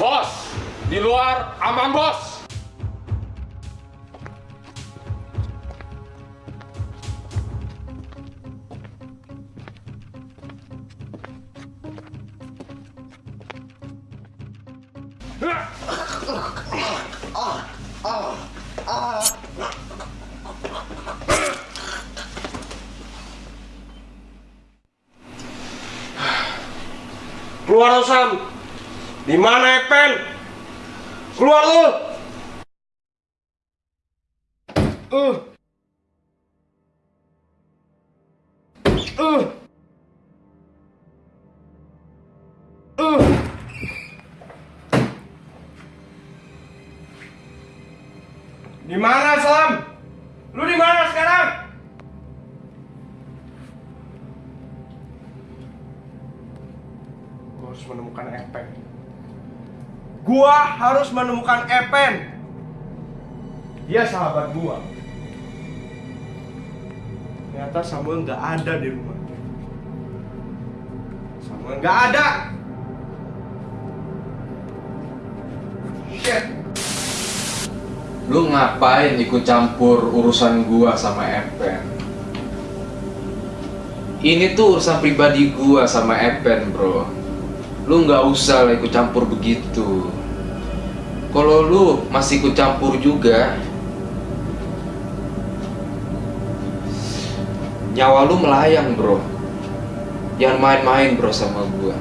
Bos, di luar aman bos. Keluar lu Sam. Di mana Epen? Keluar lu. Uh. Uh. Uh. Di mana Sam? Lu di mana sekarang? Gua harus menemukan Epen. Gua harus menemukan Epen. Dia sahabat gua. Ternyata Samuel nggak ada di rumah. Samuel nggak ada. Shit. Lu ngapain ikut campur urusan gua sama Epen? Ini tuh urusan pribadi gua sama Epen, bro. Lu nggak usah lah ikut campur begitu. Kalau lu masih ikut campur juga, nyawa lu melayang, bro. Jangan main-main, bro, sama gua.